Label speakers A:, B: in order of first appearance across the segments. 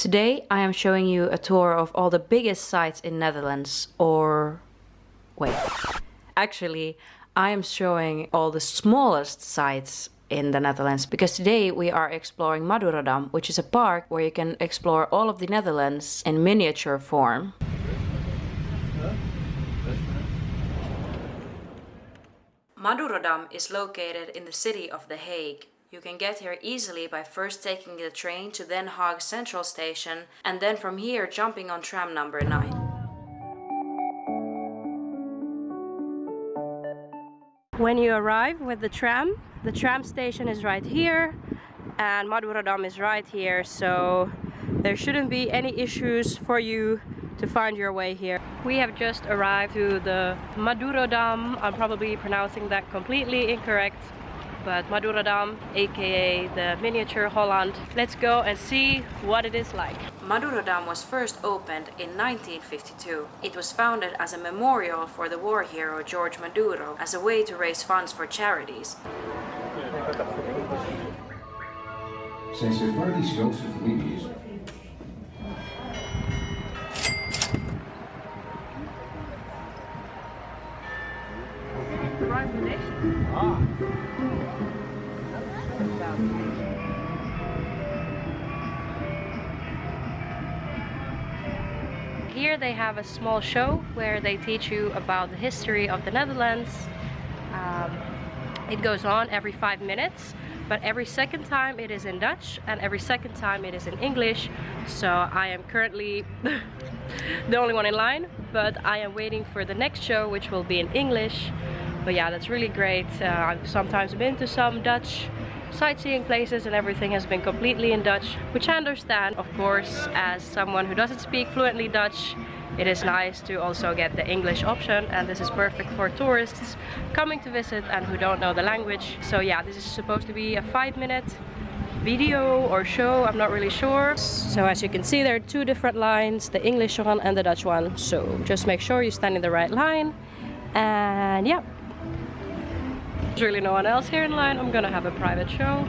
A: Today I am showing you a tour of all the biggest sites in Netherlands or wait actually I am showing all the smallest sites in the Netherlands because today we are exploring Madurodam which is a park where you can explore all of the Netherlands in miniature form. Madurodam is located in the city of The Hague you can get here easily by first taking the train to Den Haag Central Station and then from here jumping on tram number 9. When you arrive with the tram, the tram station is right here and Madurodam is right here so there shouldn't be any issues for you to find your way here. We have just arrived to the Madurodam. I'm probably pronouncing that completely incorrect but Madurodam aka the miniature Holland. Let's go and see what it is like. Madurodam was first opened in 1952. It was founded as a memorial for the war hero George Maduro as a way to raise funds for charities. Zijn Sephardisch-Joodse familie is Here they have a small show where they teach you about the history of the Netherlands. Um, it goes on every five minutes but every second time it is in Dutch and every second time it is in English. So I am currently the only one in line but I am waiting for the next show which will be in English. But yeah that's really great. Uh, I've sometimes been to some Dutch sightseeing places and everything has been completely in Dutch which I understand of course as someone who doesn't speak fluently Dutch it is nice to also get the English option and this is perfect for tourists coming to visit and who don't know the language. So yeah this is supposed to be a five minute video or show I'm not really sure. So as you can see there are two different lines the English one and the Dutch one. So just make sure you stand in the right line and yeah there's really no one else here in line. I'm gonna have a private show.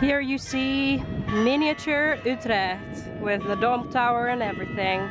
A: Here you see miniature Utrecht with the Dom tower and everything.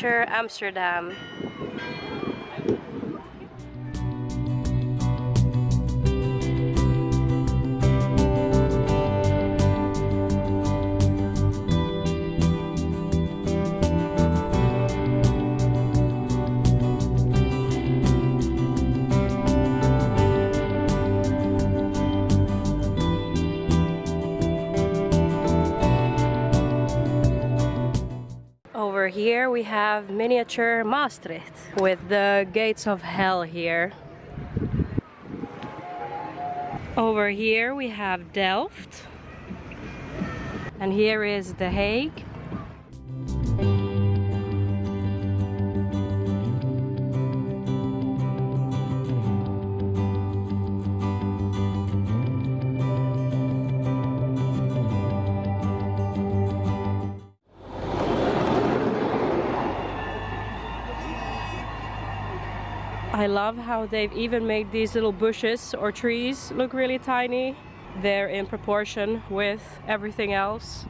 A: Miniature Here we have miniature Maastricht with the gates of hell here. Over here we have Delft. And here is The Hague. Love how they've even made these little bushes or trees look really tiny. They're in proportion with everything else.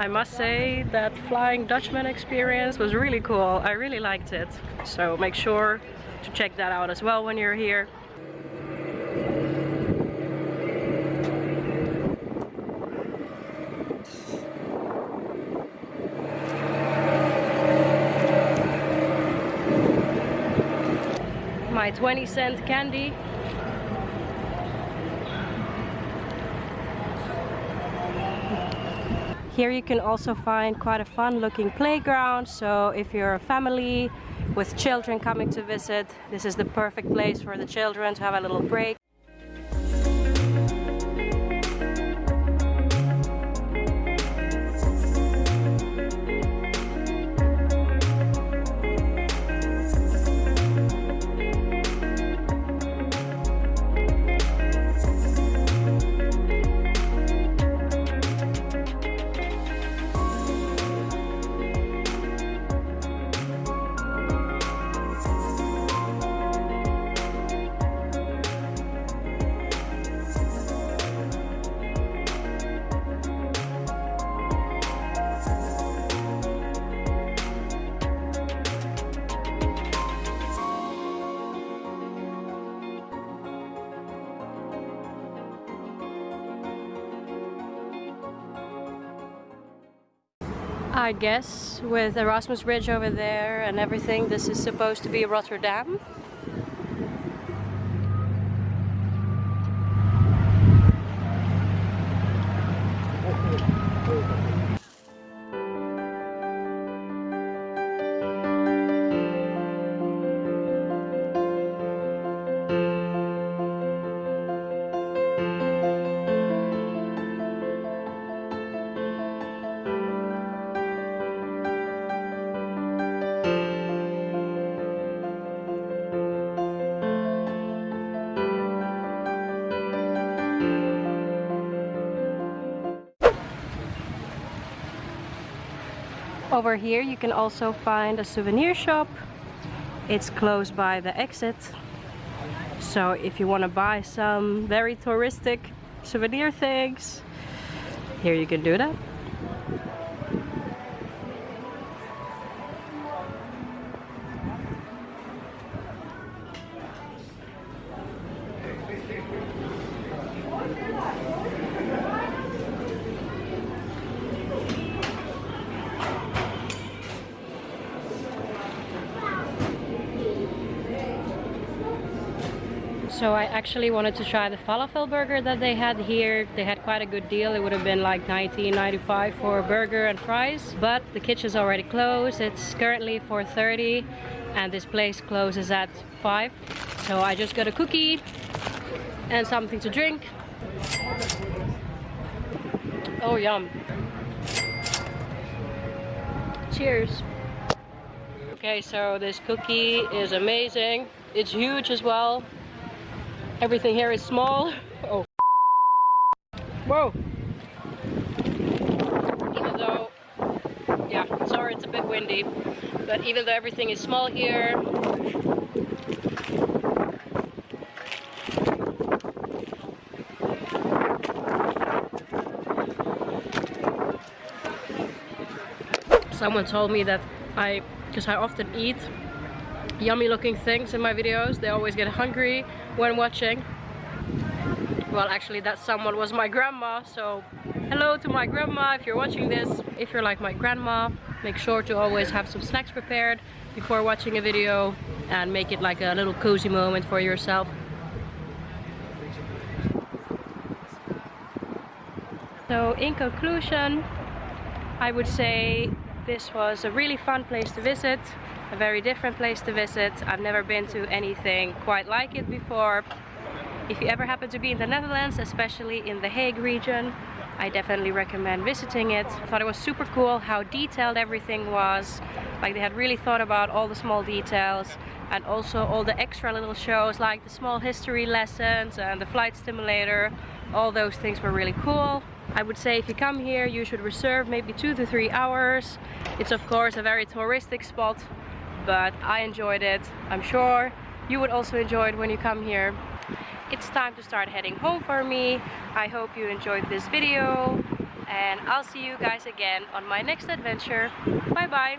A: I must say that Flying Dutchman experience was really cool. I really liked it. So make sure to check that out as well when you're here. My 20 cent candy Here you can also find quite a fun looking playground. So if you're a family with children coming to visit, this is the perfect place for the children to have a little break. I guess with Erasmus Bridge over there and everything this is supposed to be Rotterdam Over here you can also find a souvenir shop. It's close by the exit. So if you want to buy some very touristic souvenir things, here you can do that. So I actually wanted to try the falafel burger that they had here. They had quite a good deal. It would have been like 19.95 for a burger and fries. But the kitchen's already closed. It's currently 4.30 and this place closes at 5. So I just got a cookie and something to drink. Oh, yum. Cheers. Okay, so this cookie is amazing. It's huge as well. Everything here is small. Oh. Whoa. Even though, yeah, sorry it's a bit windy, but even though everything is small here, someone told me that I, because I often eat yummy looking things in my videos, they always get hungry when watching. Well, actually that someone was my grandma, so hello to my grandma if you're watching this. If you're like my grandma, make sure to always have some snacks prepared before watching a video and make it like a little cozy moment for yourself. So in conclusion, I would say this was a really fun place to visit, a very different place to visit. I've never been to anything quite like it before. If you ever happen to be in the Netherlands, especially in the Hague region, I definitely recommend visiting it. I thought it was super cool how detailed everything was. Like they had really thought about all the small details and also all the extra little shows like the small history lessons and the flight simulator. All those things were really cool. I would say if you come here you should reserve maybe two to three hours. It's of course a very touristic spot but I enjoyed it. I'm sure you would also enjoy it when you come here. It's time to start heading home for me. I hope you enjoyed this video and I'll see you guys again on my next adventure. Bye bye!